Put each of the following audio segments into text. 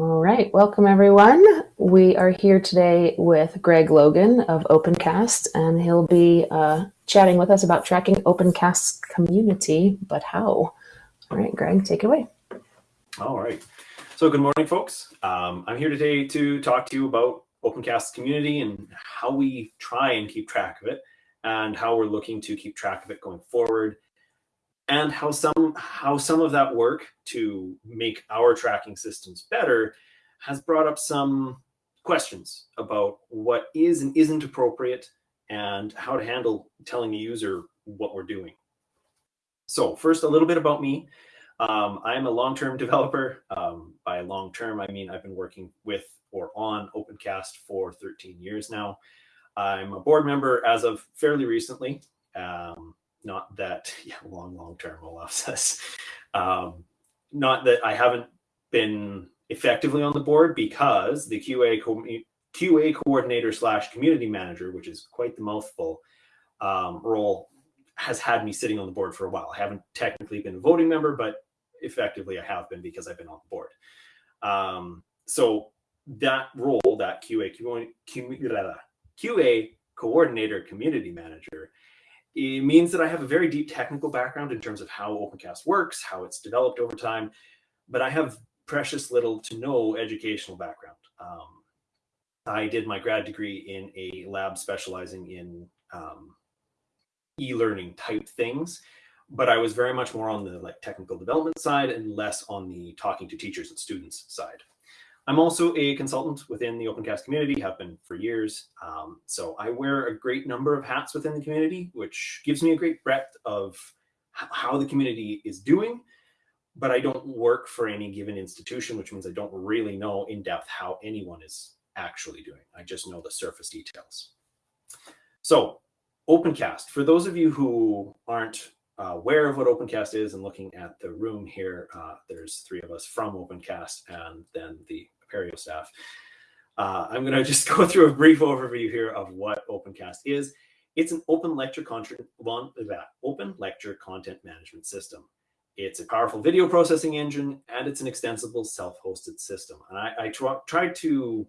All right, welcome everyone. We are here today with Greg Logan of OpenCast, and he'll be uh, chatting with us about tracking OpenCast's community, but how? All right, Greg, take it away. All right. So good morning, folks. Um, I'm here today to talk to you about OpenCast's community and how we try and keep track of it and how we're looking to keep track of it going forward and how some how some of that work to make our tracking systems better has brought up some questions about what is and isn't appropriate and how to handle telling a user what we're doing. So first, a little bit about me. Um, I'm a long-term developer. Um, by long-term, I mean I've been working with or on OpenCast for 13 years now. I'm a board member as of fairly recently. Um, not that yeah, long, long term, Olaf says. Um, not that I haven't been effectively on the board because the QA co QA coordinator slash community manager, which is quite the mouthful um, role, has had me sitting on the board for a while. I haven't technically been a voting member, but effectively I have been because I've been on the board. Um, so that role, that QA, QA, QA coordinator community manager it means that I have a very deep technical background in terms of how OpenCast works, how it's developed over time, but I have precious little to no educational background. Um, I did my grad degree in a lab specializing in um, e-learning type things, but I was very much more on the like technical development side and less on the talking to teachers and students side. I'm also a consultant within the OpenCast community, have been for years. Um, so I wear a great number of hats within the community, which gives me a great breadth of how the community is doing, but I don't work for any given institution, which means I don't really know in depth how anyone is actually doing. I just know the surface details. So OpenCast, for those of you who aren't uh, aware of what OpenCast is and looking at the room here, uh, there's three of us from OpenCast and then the Apereo staff. Uh, I'm going to just go through a brief overview here of what OpenCast is. It's an open lecture content, open lecture content management system. It's a powerful video processing engine and it's an extensible self-hosted system. And I, I tried to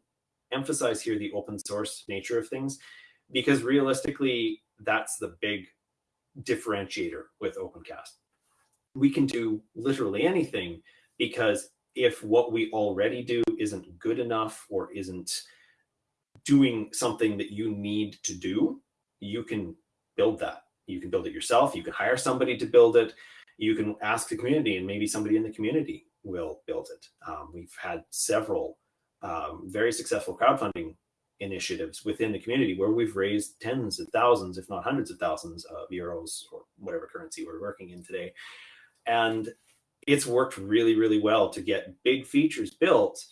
emphasize here the open source nature of things because realistically, that's the big differentiator with OpenCast. We can do literally anything because if what we already do isn't good enough or isn't doing something that you need to do, you can build that. You can build it yourself. You can hire somebody to build it. You can ask the community and maybe somebody in the community will build it. Um, we've had several um, very successful crowdfunding initiatives within the community where we've raised tens of thousands, if not hundreds of thousands of euros or whatever currency we're working in today. And it's worked really, really well to get big features built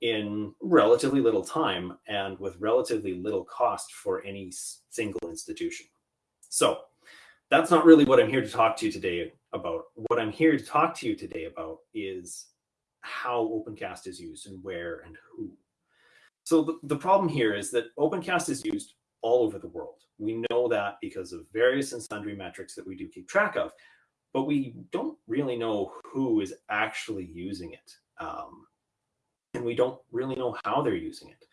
in relatively little time and with relatively little cost for any single institution. So that's not really what I'm here to talk to you today about. What I'm here to talk to you today about is how OpenCast is used and where and who. So the, the problem here is that OpenCast is used all over the world. We know that because of various and sundry metrics that we do keep track of, but we don't really know who is actually using it. Um, and we don't really know how they're using it.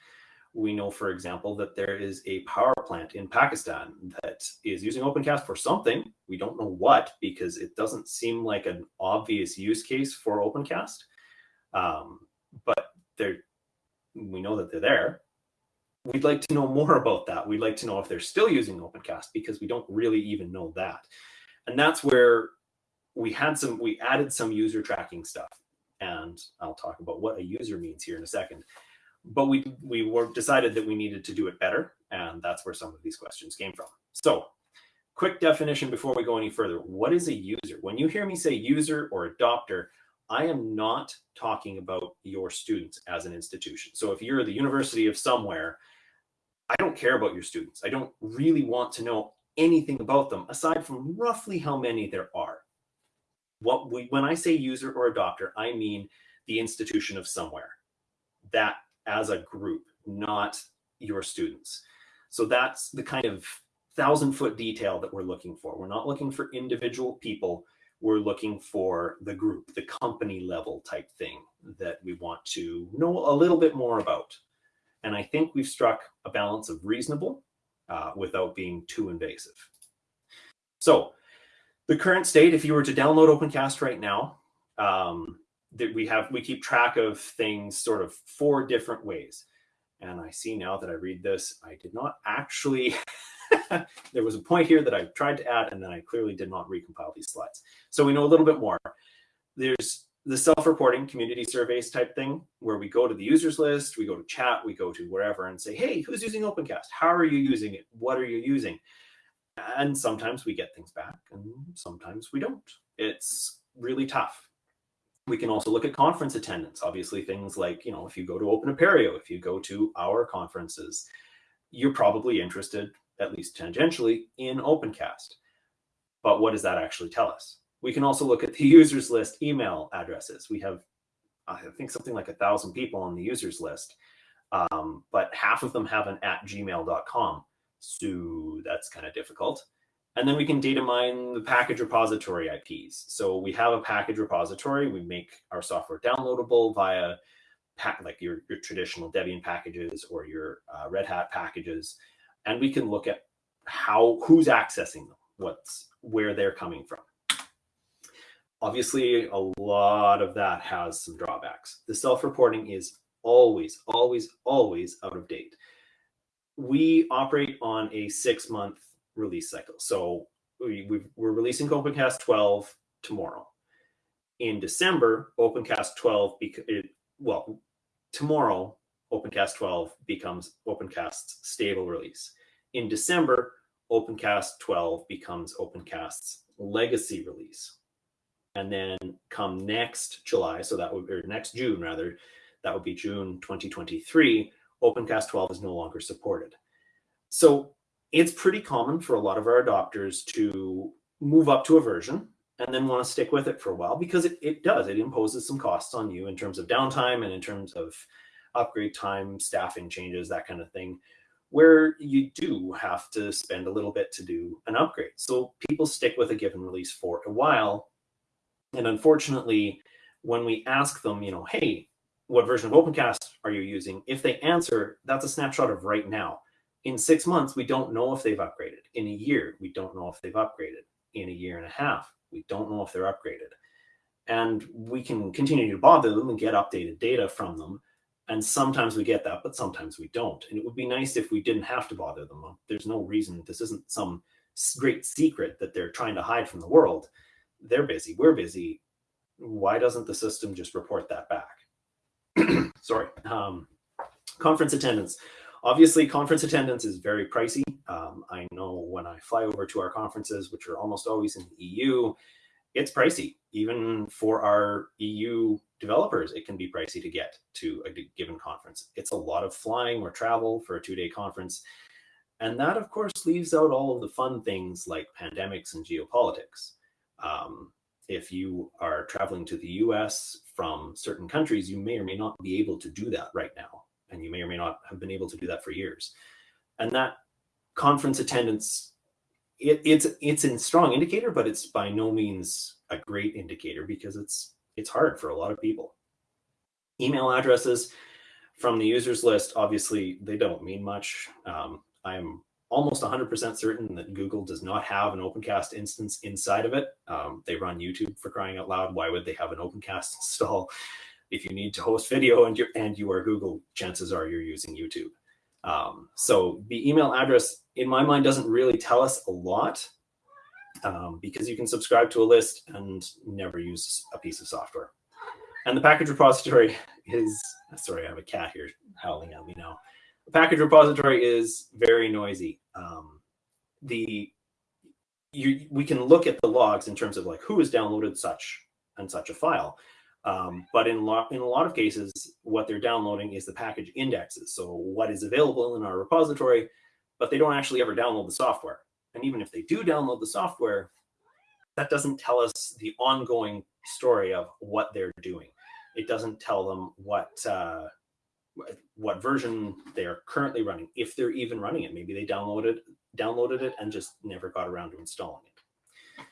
We know, for example, that there is a power plant in Pakistan that is using OpenCast for something. We don't know what because it doesn't seem like an obvious use case for OpenCast. Um, but they're we know that they're there. We'd like to know more about that. We'd like to know if they're still using OpenCast because we don't really even know that. And that's where we had some, we added some user tracking stuff. And I'll talk about what a user means here in a second. But we, we were decided that we needed to do it better. And that's where some of these questions came from. So quick definition before we go any further. What is a user? When you hear me say user or adopter, I am not talking about your students as an institution. So if you're the university of somewhere, I don't care about your students. I don't really want to know anything about them aside from roughly how many there are. What we, when I say user or adopter, I mean the institution of somewhere, that as a group, not your students. So that's the kind of thousand foot detail that we're looking for. We're not looking for individual people we're looking for the group, the company level type thing that we want to know a little bit more about. And I think we've struck a balance of reasonable uh, without being too invasive. So the current state, if you were to download OpenCast right now, um, that we have, we keep track of things sort of four different ways. And I see now that I read this, I did not actually, there was a point here that I tried to add, and then I clearly did not recompile these slides. So we know a little bit more. There's the self-reporting community surveys type thing where we go to the users list, we go to chat, we go to wherever and say, hey, who's using OpenCast? How are you using it? What are you using? And sometimes we get things back and sometimes we don't. It's really tough. We can also look at conference attendance. Obviously things like, you know, if you go to Open Apereo, if you go to our conferences, you're probably interested, at least tangentially, in OpenCast. But what does that actually tell us? We can also look at the users list email addresses. We have, I think something like a thousand people on the users list, um, but half of them have an at gmail.com. So that's kind of difficult. And then we can data mine the package repository IPs. So we have a package repository. We make our software downloadable via like your, your traditional Debian packages or your uh, Red Hat packages. And we can look at how who's accessing them, what's where they're coming from. Obviously, a lot of that has some drawbacks. The self-reporting is always, always, always out of date. We operate on a six-month release cycle. So we, we are releasing OpenCast 12 tomorrow. In December, OpenCast 12, it, well, tomorrow, OpenCast 12 becomes OpenCast's stable release. In December, OpenCast 12 becomes OpenCast's legacy release. And then come next July, so that would, or next June rather, that would be June 2023, OpenCast 12 is no longer supported. So it's pretty common for a lot of our adopters to move up to a version and then want to stick with it for a while because it, it does, it imposes some costs on you in terms of downtime and in terms of upgrade time, staffing changes, that kind of thing, where you do have to spend a little bit to do an upgrade. So people stick with a given release for a while and unfortunately, when we ask them, you know, hey, what version of OpenCast are you using? If they answer, that's a snapshot of right now. In six months, we don't know if they've upgraded. In a year, we don't know if they've upgraded. In a year and a half, we don't know if they're upgraded. And we can continue to bother them and get updated data from them. And sometimes we get that, but sometimes we don't. And it would be nice if we didn't have to bother them. There's no reason. This isn't some great secret that they're trying to hide from the world they're busy, we're busy. Why doesn't the system just report that back? Sorry. Um, conference attendance. Obviously, conference attendance is very pricey. Um, I know when I fly over to our conferences, which are almost always in the EU, it's pricey. Even for our EU developers, it can be pricey to get to a given conference. It's a lot of flying or travel for a two-day conference. And that, of course, leaves out all of the fun things like pandemics and geopolitics. Um, if you are traveling to the US from certain countries, you may or may not be able to do that right now. And you may or may not have been able to do that for years. And that conference attendance, it, it's it's a strong indicator, but it's by no means a great indicator because it's it's hard for a lot of people. Email addresses from the users list, obviously, they don't mean much. Um, I'm almost 100% certain that Google does not have an OpenCast instance inside of it. Um, they run YouTube for crying out loud. Why would they have an OpenCast install? If you need to host video and, you and you are Google, chances are you're using YouTube. Um, so the email address, in my mind, doesn't really tell us a lot um, because you can subscribe to a list and never use a piece of software. And the package repository is, sorry, I have a cat here howling at me now. Package repository is very noisy. Um, the you, we can look at the logs in terms of like who has downloaded such and such a file. Um, but in, in a lot of cases, what they're downloading is the package indexes. So what is available in our repository, but they don't actually ever download the software. And even if they do download the software, that doesn't tell us the ongoing story of what they're doing. It doesn't tell them what uh, what version they are currently running, if they're even running it. Maybe they downloaded downloaded it and just never got around to installing it.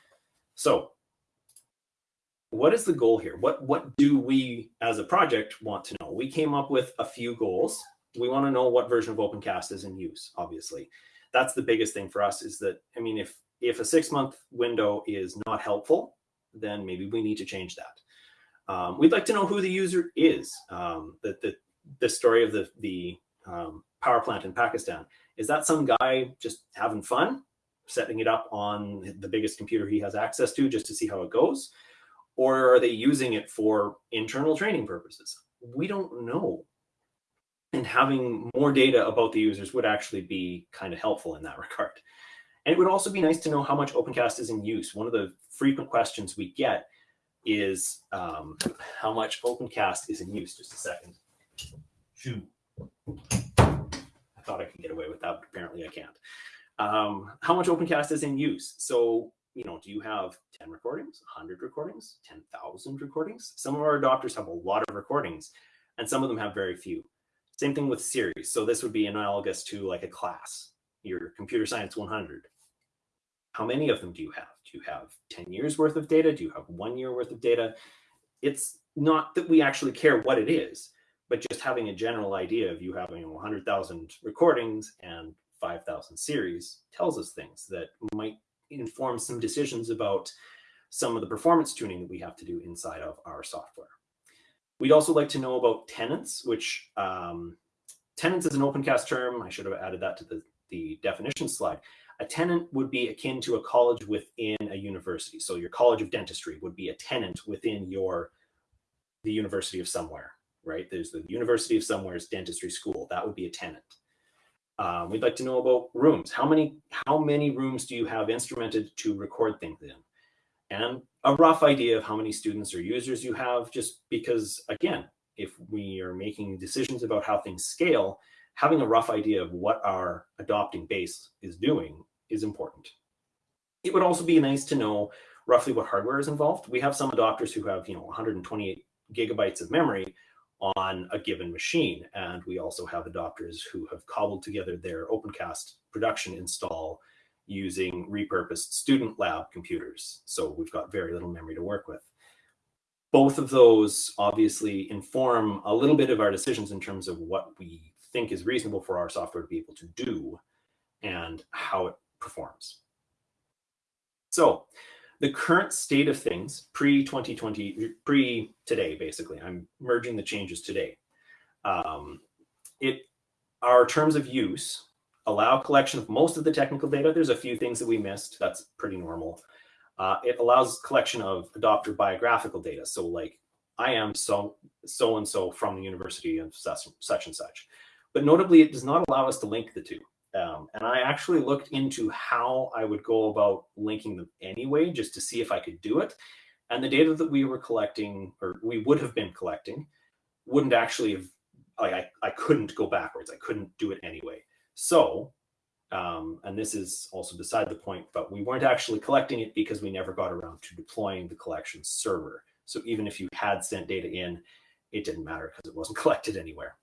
So what is the goal here? What what do we as a project want to know? We came up with a few goals. We want to know what version of OpenCast is in use, obviously. That's the biggest thing for us is that, I mean, if if a six month window is not helpful, then maybe we need to change that. Um, we'd like to know who the user is. Um, the, the, the story of the, the um, power plant in Pakistan, is that some guy just having fun, setting it up on the biggest computer he has access to just to see how it goes? Or are they using it for internal training purposes? We don't know. And having more data about the users would actually be kind of helpful in that regard. And it would also be nice to know how much OpenCast is in use. One of the frequent questions we get is um, how much OpenCast is in use. Just a second. Shoo. I thought I could get away with that, but apparently I can't. Um, how much OpenCast is in use? So, you know, do you have 10 recordings, 100 recordings, 10,000 recordings? Some of our adopters have a lot of recordings, and some of them have very few. Same thing with series. So this would be analogous to like a class, your computer science 100. How many of them do you have? Do you have 10 years worth of data? Do you have one year worth of data? It's not that we actually care what it is, but just having a general idea of you having 100,000 recordings and 5,000 series tells us things that might inform some decisions about some of the performance tuning that we have to do inside of our software. We'd also like to know about tenants, which um, tenants is an OpenCast term. I should have added that to the, the definition slide. A tenant would be akin to a college within a university. So your College of Dentistry would be a tenant within your the University of somewhere right? There's the University of Somewhere's dentistry school. That would be a tenant. Um, we'd like to know about rooms. How many how many rooms do you have instrumented to record things in? And a rough idea of how many students or users you have, just because again, if we are making decisions about how things scale, having a rough idea of what our adopting base is doing is important. It would also be nice to know roughly what hardware is involved. We have some adopters who have, you know, 128 gigabytes of memory, on a given machine. And we also have adopters who have cobbled together their OpenCast production install using repurposed student lab computers. So we've got very little memory to work with. Both of those obviously inform a little bit of our decisions in terms of what we think is reasonable for our software to be able to do and how it performs. So the current state of things pre 2020 pre today basically i'm merging the changes today. Um, it our terms of use allow collection of most of the technical data. There's a few things that we missed. That's pretty normal. Uh, it allows collection of adopter biographical data. So like i am so so and so from the university of such, such and such. But notably it does not allow us to link the two um, and I actually looked into how I would go about linking them anyway, just to see if I could do it. And the data that we were collecting, or we would have been collecting, wouldn't actually have, like, I, I couldn't go backwards. I couldn't do it anyway. So, um, and this is also beside the point, but we weren't actually collecting it because we never got around to deploying the collection server. So even if you had sent data in, it didn't matter because it wasn't collected anywhere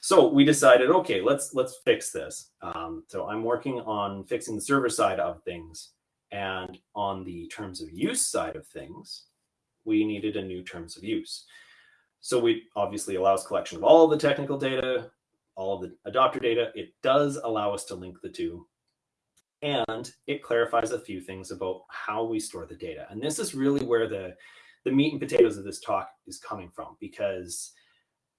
so we decided, okay, let's let's fix this. Um, so I'm working on fixing the server side of things, and on the terms of use side of things, we needed a new terms of use. So we obviously allows collection of all of the technical data, all of the adopter data. It does allow us to link the two, and it clarifies a few things about how we store the data. And this is really where the the meat and potatoes of this talk is coming from, because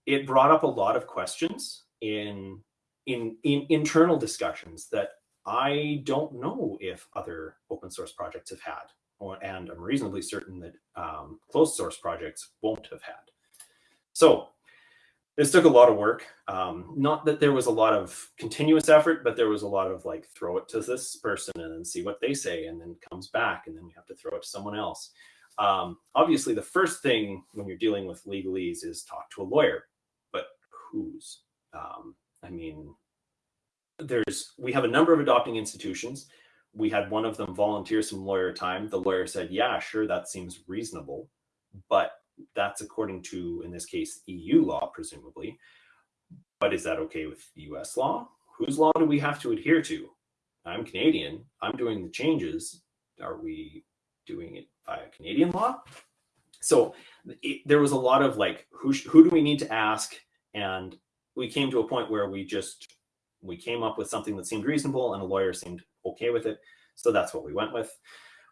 it brought up a lot of questions in in in internal discussions that I don't know if other open source projects have had, or, and I'm reasonably certain that um, closed source projects won't have had. So this took a lot of work. Um, not that there was a lot of continuous effort, but there was a lot of like throw it to this person and then see what they say, and then comes back, and then we have to throw it to someone else. Um, obviously, the first thing when you're dealing with legalese is talk to a lawyer but whose. Um, I mean, there's we have a number of adopting institutions. We had one of them volunteer some lawyer time. The lawyer said, "Yeah, sure, that seems reasonable, but that's according to, in this case, EU law, presumably. But is that okay with US law? Whose law do we have to adhere to? I'm Canadian. I'm doing the changes. Are we doing it via Canadian law? so it, there was a lot of like, who, who do we need to ask? And we came to a point where we just, we came up with something that seemed reasonable and a lawyer seemed okay with it. So that's what we went with.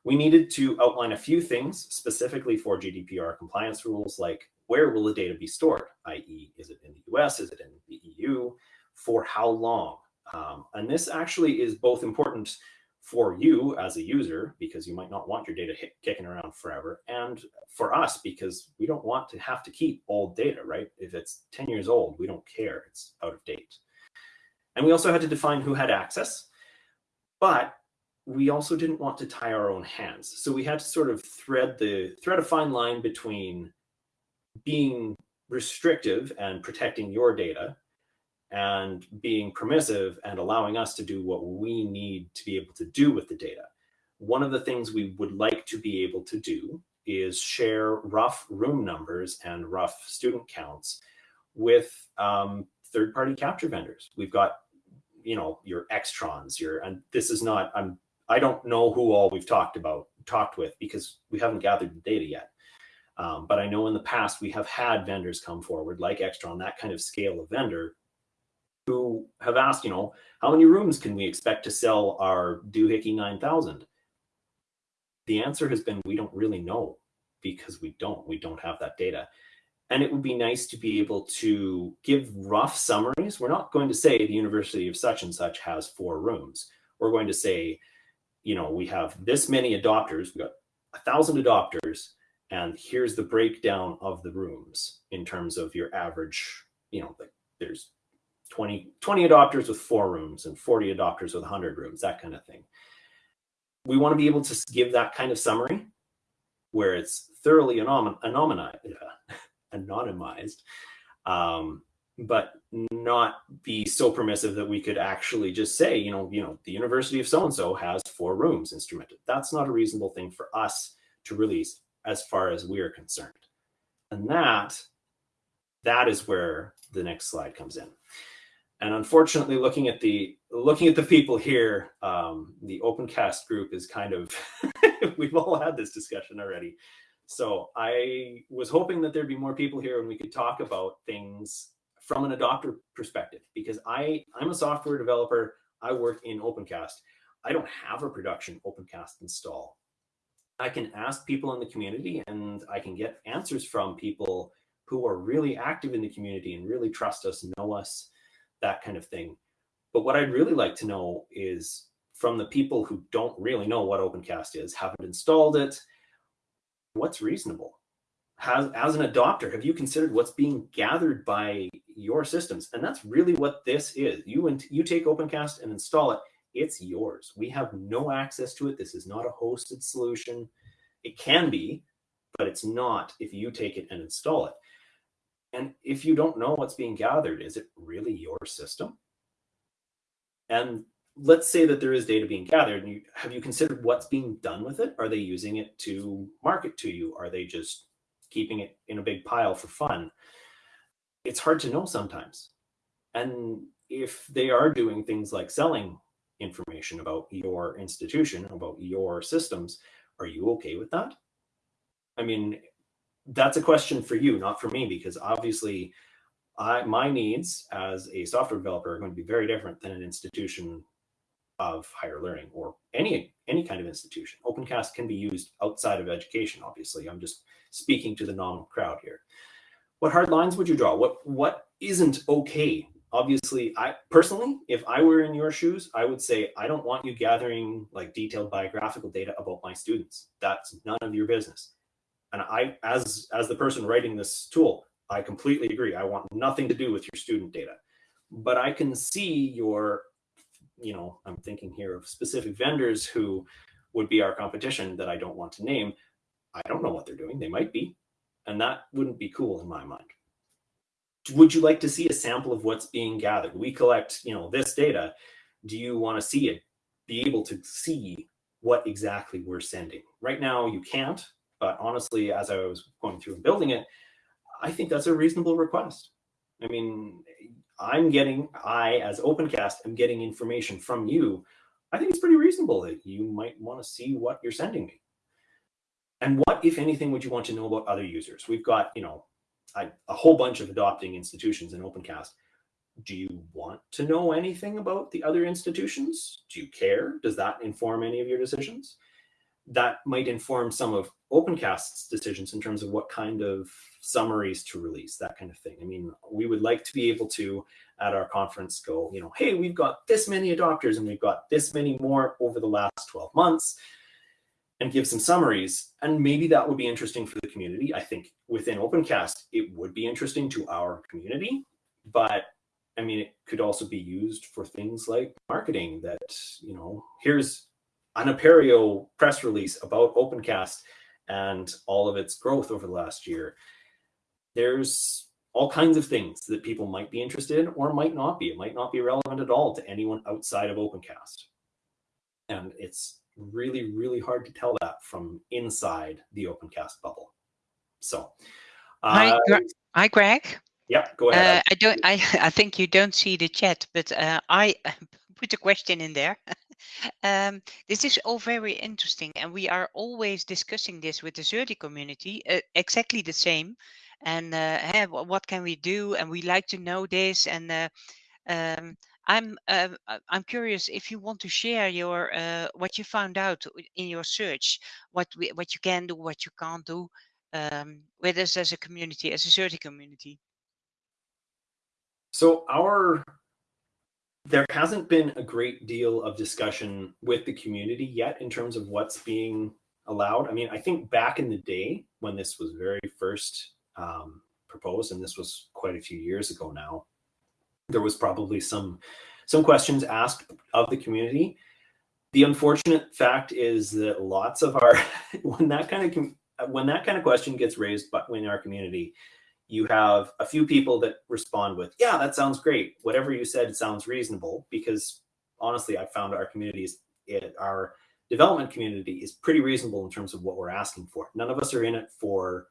We needed to outline a few things specifically for GDPR compliance rules, like where will the data be stored? I.e., is it in the US? Is it in the EU? For how long? Um, and this actually is both important for you as a user, because you might not want your data kicking around forever, and for us, because we don't want to have to keep old data, right? If it's 10 years old, we don't care, it's out of date. And we also had to define who had access, but we also didn't want to tie our own hands. So we had to sort of thread the thread a fine line between being restrictive and protecting your data and being permissive and allowing us to do what we need to be able to do with the data. One of the things we would like to be able to do is share rough room numbers and rough student counts with um, third-party capture vendors. We've got, you know, your Extrons, your, and this is not, I'm, I don't know who all we've talked about, talked with because we haven't gathered the data yet. Um, but I know in the past we have had vendors come forward like Extron, that kind of scale of vendor who have asked, you know, how many rooms can we expect to sell our doohickey 9000? The answer has been, we don't really know because we don't, we don't have that data. And it would be nice to be able to give rough summaries. We're not going to say the University of such and such has four rooms. We're going to say, you know, we have this many adopters, we've got a thousand adopters, and here's the breakdown of the rooms in terms of your average, you know, like there's 20, 20 adopters with four rooms and 40 adopters with 100 rooms, that kind of thing. We want to be able to give that kind of summary where it's thoroughly anonymized, anonymized um, but not be so permissive that we could actually just say, you know, you know, the University of so-and-so has four rooms instrumented. That's not a reasonable thing for us to release as far as we're concerned. And that, that is where the next slide comes in. And unfortunately, looking at the looking at the people here, um, the OpenCast group is kind of, we've all had this discussion already. So I was hoping that there'd be more people here and we could talk about things from an adopter perspective, because I, I'm a software developer. I work in OpenCast. I don't have a production OpenCast install. I can ask people in the community and I can get answers from people who are really active in the community and really trust us, know us, that kind of thing. But what I'd really like to know is from the people who don't really know what OpenCast is, haven't installed it, what's reasonable? Has, as an adopter, have you considered what's being gathered by your systems? And that's really what this is. You, and you take OpenCast and install it, it's yours. We have no access to it. This is not a hosted solution. It can be, but it's not if you take it and install it. And if you don't know what's being gathered, is it really your system? And let's say that there is data being gathered and you, have you considered what's being done with it? Are they using it to market to you? Are they just keeping it in a big pile for fun? It's hard to know sometimes. And if they are doing things like selling information about your institution, about your systems, are you okay with that? I mean, that's a question for you, not for me, because obviously I, my needs as a software developer are going to be very different than an institution of higher learning or any any kind of institution. OpenCast can be used outside of education, obviously. I'm just speaking to the nominal crowd here. What hard lines would you draw? What what isn't okay? Obviously, I personally, if I were in your shoes, I would say I don't want you gathering like detailed biographical data about my students. That's none of your business. And I, as, as the person writing this tool, I completely agree. I want nothing to do with your student data. But I can see your, you know, I'm thinking here of specific vendors who would be our competition that I don't want to name. I don't know what they're doing. They might be. And that wouldn't be cool in my mind. Would you like to see a sample of what's being gathered? We collect, you know, this data. Do you want to see it? Be able to see what exactly we're sending. Right now, you can't but honestly, as I was going through and building it, I think that's a reasonable request. I mean, I'm getting, I as OpenCast am getting information from you. I think it's pretty reasonable that you might want to see what you're sending me. and what, if anything, would you want to know about other users? We've got, you know, a, a whole bunch of adopting institutions in OpenCast. Do you want to know anything about the other institutions? Do you care? Does that inform any of your decisions? That might inform some of OpenCast's decisions in terms of what kind of summaries to release, that kind of thing. I mean, we would like to be able to, at our conference, go, you know, hey, we've got this many adopters and we've got this many more over the last 12 months and give some summaries. And maybe that would be interesting for the community. I think within OpenCast, it would be interesting to our community, but I mean, it could also be used for things like marketing that, you know, here's an Apereo press release about OpenCast and all of its growth over the last year. There's all kinds of things that people might be interested in or might not be. It might not be relevant at all to anyone outside of OpenCast. And it's really, really hard to tell that from inside the OpenCast bubble. So, uh, hi, hi, Greg. Yeah, go ahead. Uh, I don't. I I think you don't see the chat, but uh, I put a question in there. um, this is all very interesting, and we are always discussing this with the Xerte community, uh, exactly the same. And uh, hey, what can we do? And we like to know this. And uh, um, I'm uh, I'm curious if you want to share your uh, what you found out in your search, what we, what you can do, what you can't do, um, with us as a community, as a Xerte community. So our there hasn't been a great deal of discussion with the community yet in terms of what's being allowed. I mean, I think back in the day when this was very first um, proposed, and this was quite a few years ago now, there was probably some some questions asked of the community. The unfortunate fact is that lots of our when that kind of when that kind of question gets raised but in our community, you have a few people that respond with, "Yeah, that sounds great. Whatever you said sounds reasonable." Because honestly, I found our communities, it, our development community, is pretty reasonable in terms of what we're asking for. None of us are in it for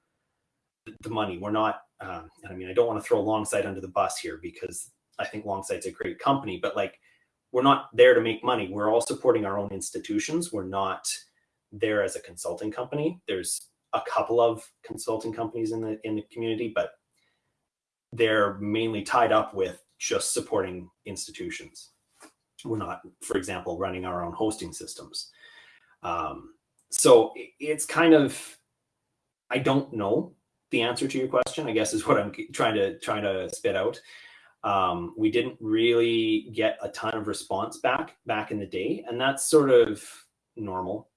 the money. We're not. Um, I mean, I don't want to throw Longsight under the bus here because I think Longsight's a great company, but like we're not there to make money. We're all supporting our own institutions. We're not there as a consulting company. There's a couple of consulting companies in the in the community, but they're mainly tied up with just supporting institutions. We're not, for example, running our own hosting systems. Um, so it's kind of, I don't know the answer to your question. I guess is what I'm trying to trying to spit out. Um, we didn't really get a ton of response back back in the day, and that's sort of normal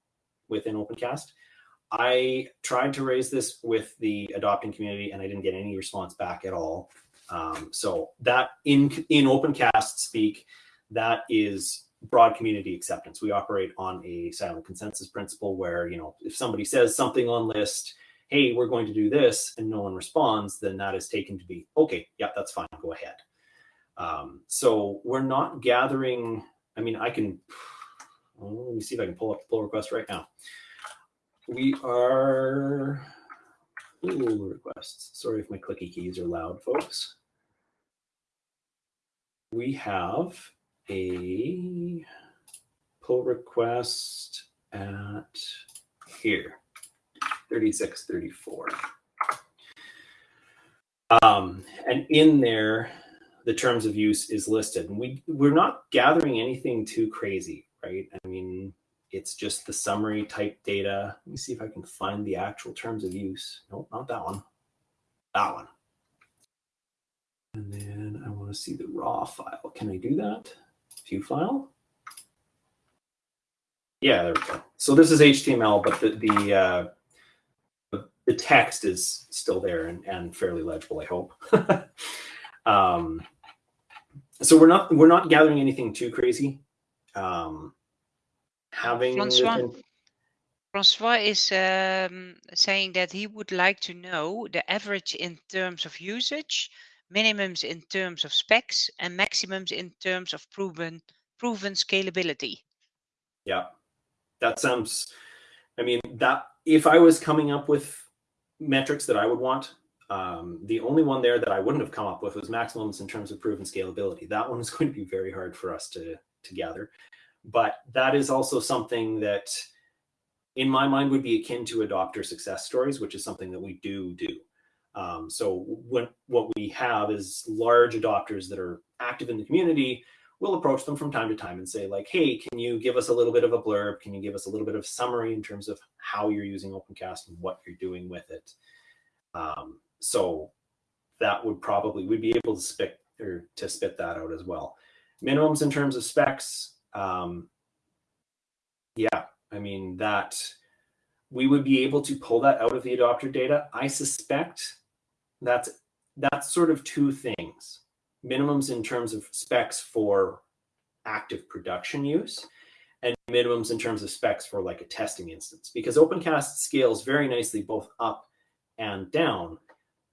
within OpenCast. I tried to raise this with the adopting community, and I didn't get any response back at all. Um, so that in in OpenCast speak, that is broad community acceptance. We operate on a silent consensus principle where you know if somebody says something on list, hey, we're going to do this, and no one responds, then that is taken to be okay. Yeah, that's fine. Go ahead. Um, so we're not gathering. I mean, I can. Let me see if I can pull up the pull request right now. We are pull requests. Sorry if my clicky keys are loud, folks. We have a pull request at here, 3634. Um, and in there, the terms of use is listed. And we, we're not gathering anything too crazy, right? I mean, it's just the summary type data. Let me see if I can find the actual terms of use. Nope, not that one. That one. And then I want to see the raw file. Can I do that? View file. Yeah, there we go. So this is HTML, but the the uh, the text is still there and, and fairly legible, I hope. Um, so we're not we're not gathering anything too crazy. Um, having Francois, Francois is um, saying that he would like to know the average in terms of usage, minimums in terms of specs, and maximums in terms of proven proven scalability. Yeah, that sounds. I mean that if I was coming up with metrics that I would want, um, the only one there that I wouldn't have come up with was maximums in terms of proven scalability. That one is going to be very hard for us to, to gather. But that is also something that in my mind would be akin to adopter success stories, which is something that we do do. Um, so when what we have is large adopters that are active in the community. We'll approach them from time to time and say like, hey, can you give us a little bit of a blurb? Can you give us a little bit of summary in terms of how you're using OpenCast and what you're doing with it? Um, so that would probably we'd be able to spit or to spit that out as well. Minimums in terms of specs. Um, yeah, I mean that we would be able to pull that out of the adopter data. I suspect that's that's sort of two things. Minimums in terms of specs for active production use and minimums in terms of specs for like a testing instance because OpenCast scales very nicely both up and down,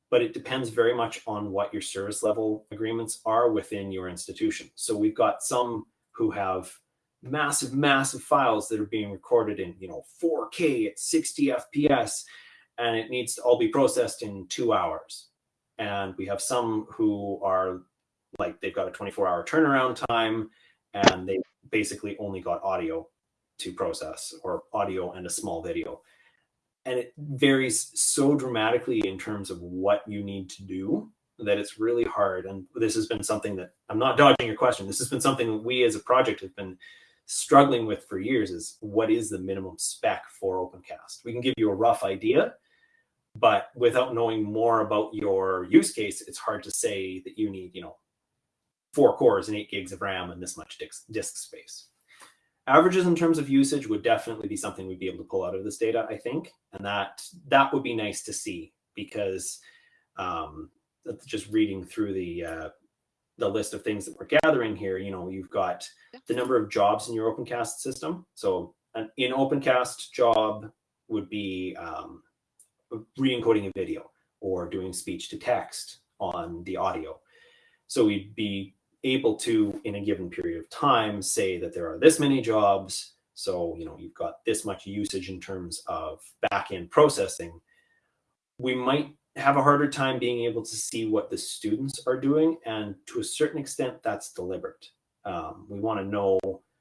but it depends very much on what your service level agreements are within your institution. So we've got some who have massive, massive files that are being recorded in, you know, 4K at 60 FPS, and it needs to all be processed in two hours. And we have some who are like they've got a 24 hour turnaround time and they basically only got audio to process or audio and a small video. And it varies so dramatically in terms of what you need to do that it's really hard. And this has been something that I'm not dodging your question. This has been something we as a project have been struggling with for years is what is the minimum spec for OpenCast? We can give you a rough idea, but without knowing more about your use case, it's hard to say that you need, you know, four cores and eight gigs of RAM and this much disk, space. Averages in terms of usage would definitely be something we'd be able to pull out of this data, I think, and that that would be nice to see because um, just reading through the uh, the list of things that we're gathering here, you know, you've got the number of jobs in your OpenCast system. So an in OpenCast job would be um, re-encoding a video or doing speech to text on the audio. So we'd be able to, in a given period of time, say that there are this many jobs. So, you know, you've got this much usage in terms of back-end processing. We might have a harder time being able to see what the students are doing. And to a certain extent, that's deliberate. Um, we want to know,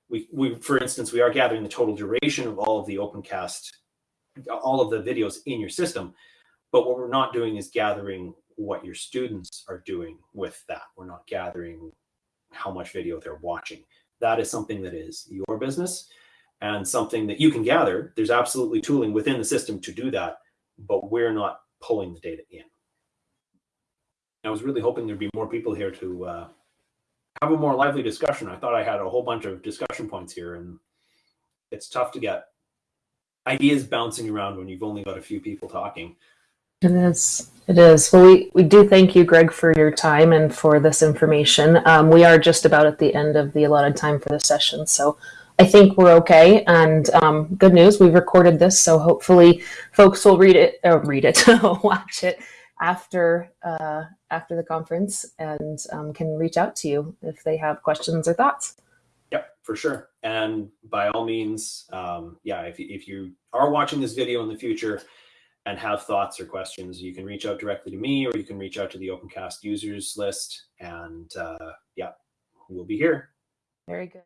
we, we, for instance, we are gathering the total duration of all of the OpenCast, all of the videos in your system. But what we're not doing is gathering what your students are doing with that. We're not gathering how much video they're watching. That is something that is your business and something that you can gather. There's absolutely tooling within the system to do that, but we're not pulling the data in. I was really hoping there'd be more people here to uh, have a more lively discussion. I thought I had a whole bunch of discussion points here, and it's tough to get ideas bouncing around when you've only got a few people talking. It is. It is. Well, we, we do thank you, Greg, for your time and for this information. Um, we are just about at the end of the allotted time for the session, so I think we're okay. And um, good news, we've recorded this, so hopefully folks will read it, or read it, watch it after uh, after the conference, and um, can reach out to you if they have questions or thoughts. Yep, for sure. And by all means, um, yeah, if, if you are watching this video in the future and have thoughts or questions, you can reach out directly to me or you can reach out to the OpenCast users list. And uh, yeah, we'll be here. Very good.